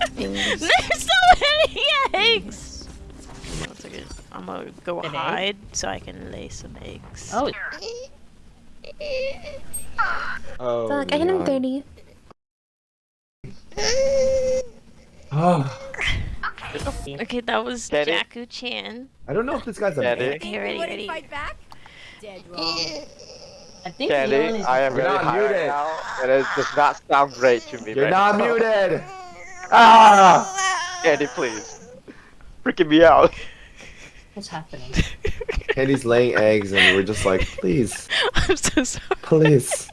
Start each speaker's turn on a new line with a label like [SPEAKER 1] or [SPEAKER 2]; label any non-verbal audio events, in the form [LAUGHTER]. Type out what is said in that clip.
[SPEAKER 1] Eggs. [LAUGHS]
[SPEAKER 2] There's so many eggs! I'm gonna go
[SPEAKER 3] An egg?
[SPEAKER 2] hide so I can lay some eggs.
[SPEAKER 3] Oh,
[SPEAKER 4] Oh,
[SPEAKER 1] Fuck, I hit him 30.
[SPEAKER 4] Oh, [LAUGHS]
[SPEAKER 2] Okay, that was
[SPEAKER 5] Get it?
[SPEAKER 2] Chan.
[SPEAKER 4] I don't know if this guy's a
[SPEAKER 5] Get
[SPEAKER 4] man.
[SPEAKER 2] Okay, ready,
[SPEAKER 6] Wouldn't
[SPEAKER 2] ready.
[SPEAKER 6] fight back? Dead wrong.
[SPEAKER 3] I think Leon
[SPEAKER 5] Candy,
[SPEAKER 3] is.
[SPEAKER 5] I am
[SPEAKER 4] You're
[SPEAKER 5] really
[SPEAKER 4] not
[SPEAKER 5] high right now, and it does not sound great to me.
[SPEAKER 4] You're
[SPEAKER 5] right
[SPEAKER 4] not
[SPEAKER 5] now.
[SPEAKER 4] muted. [LAUGHS] Ah!
[SPEAKER 5] Candy, please. Freaking me out.
[SPEAKER 3] What's happening? [LAUGHS]
[SPEAKER 4] Candy's laying eggs, and we're just like, please, [LAUGHS]
[SPEAKER 2] I'm so sorry.
[SPEAKER 4] please.